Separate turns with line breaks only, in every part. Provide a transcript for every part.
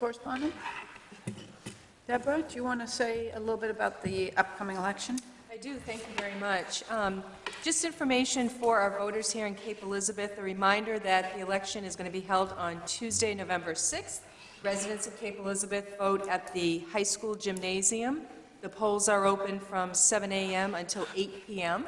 Correspondent? Deborah, do you want to say a little bit about the upcoming election?
I do, thank you very much. Um, Just information for our voters here in Cape Elizabeth, a reminder that the election is going to be held on Tuesday, November 6th. Residents of Cape Elizabeth vote at the high school gymnasium. The polls are open from 7 a.m. until 8 p.m.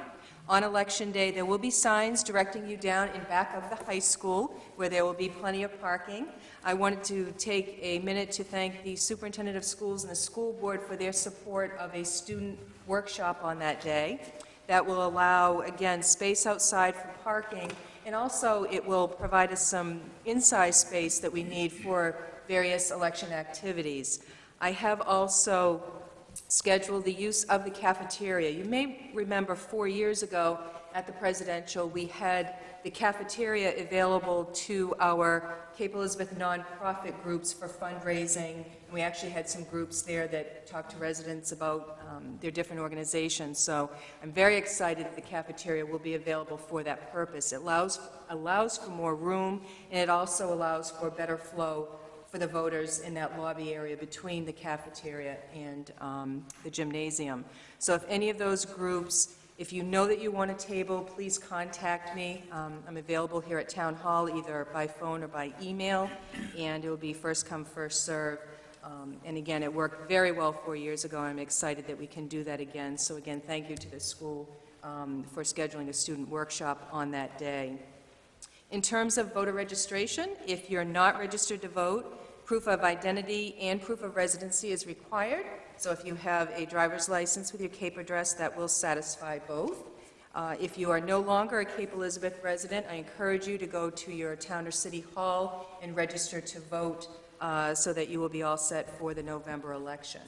On Election Day, there will be signs directing you down in back of the high school, where there will be plenty of parking. I wanted to take a minute to thank the superintendent of schools and the school board for their support of a student workshop on that day. That will allow, again, space outside for parking, and also it will provide us some inside space that we need for various election activities. I have also scheduled the use of the cafeteria. You may remember four years ago at the presidential, we had the cafeteria available to our Cape Elizabeth nonprofit groups for fundraising. And we actually had some groups there that talked to residents about um, their different organizations. So I'm very excited that the cafeteria will be available for that purpose. It allows, allows for more room, and it also allows for better flow for the voters in that lobby area between the cafeteria and um, the gymnasium. So if any of those groups, if you know that you want a table, please contact me. Um, I'm available here at Town Hall, either by phone or by email, and it will be first come, first serve. Um, And again, it worked very well four years ago, I'm excited that we can do that again. So again, thank you to the school um, for scheduling a student workshop on that day. In terms of voter registration, if you're not registered to vote, proof of identity and proof of residency is required. So if you have a driver's license with your Cape address, that will satisfy both. Uh, If you are no longer a Cape Elizabeth resident, I encourage you to go to your town or city hall and register to vote uh, so that you will be all set for the November election.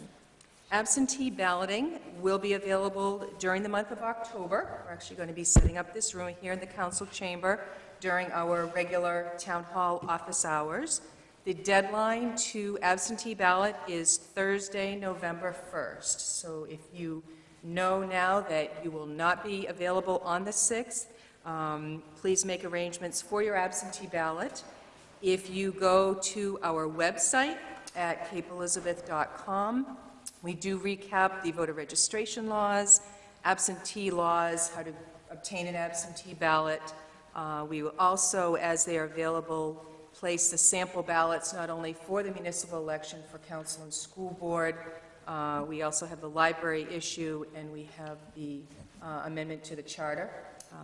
Absentee balloting will be available during the month of October. We're actually going to be setting up this room here in the council chamber during our regular town hall office hours. The deadline to absentee ballot is Thursday, November 1st. So if you know now that you will not be available on the 6th, um, please make arrangements for your absentee ballot. If you go to our website at capeelizabeth.com, we do recap the voter registration laws, absentee laws, how to obtain an absentee ballot. Uh, We will also, as they are available, place the sample ballots not only for the municipal election for council and school board, uh, we also have the library issue, and we have the uh, amendment to the charter.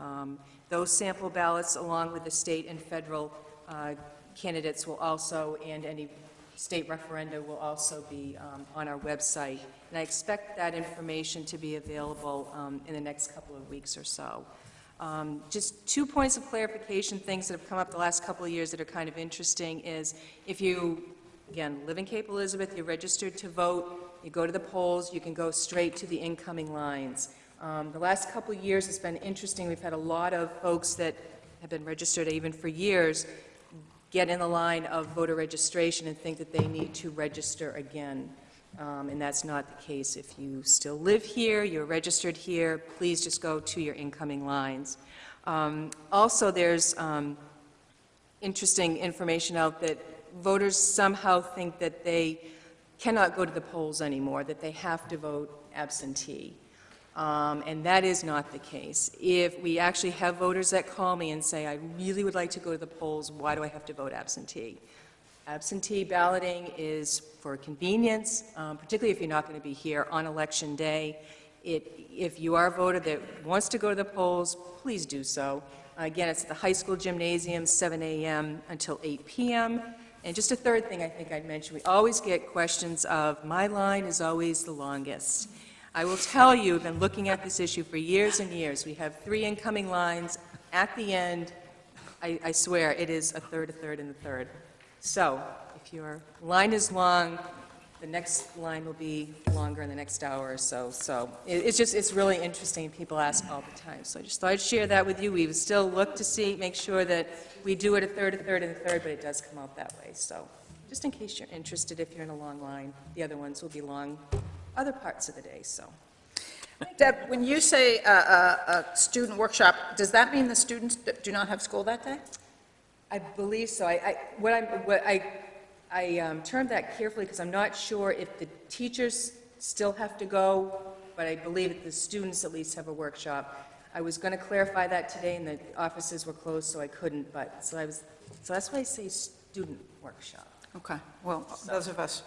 Um, Those sample ballots, along with the state and federal uh, candidates will also, and any state referenda will also be um, on our website. And I expect that information to be available um, in the next couple of weeks or so. Um, Just two points of clarification, things that have come up the last couple of years that are kind of interesting is if you, again, live in Cape Elizabeth, you're registered to vote, you go to the polls, you can go straight to the incoming lines. Um, The last couple of years, it's been interesting. We've had a lot of folks that have been registered even for years get in the line of voter registration and think that they need to register again. Um, And that's not the case. If you still live here, you're registered here, please just go to your incoming lines. Um, Also, there's um, interesting information out that voters somehow think that they cannot go to the polls anymore, that they have to vote absentee. Um, And that is not the case. If we actually have voters that call me and say, I really would like to go to the polls, why do I have to vote absentee? Absentee balloting is for convenience, um, particularly if you're not going to be here on Election Day. It- If you are a voter that wants to go to the polls, please do so. Again, it's at the high school gymnasium, 7 a.m. until 8 p.m. And just a third thing I think I'd mention, we always get questions of, my line is always the longest. I will tell you, I've been looking at this issue for years and years. We have three incoming lines. At the end, I, I swear, it is a third, a third, and a third. So if your line is long, the next line will be longer in the next hour or so. So it- it's just, it's really interesting. People ask all the time. So I just thought I'd share that with you. We would still look to see, make sure that we do it a third, a third, and a third, but it does come out that way. So just in case you're interested, if you're in a long line, the other ones will be long other parts of the day, so.
Deb, when you say a student workshop, does that mean the students do not have school that day?
I believe so. I, I, what I'm, what I I um, termed that carefully because I'm not sure if the teachers still have to go, but I believe that the students at least have a workshop. I was going to clarify that today, and the offices were closed, so I couldn't, but, so I was, so that's why I say student workshop.
Okay, well, those of us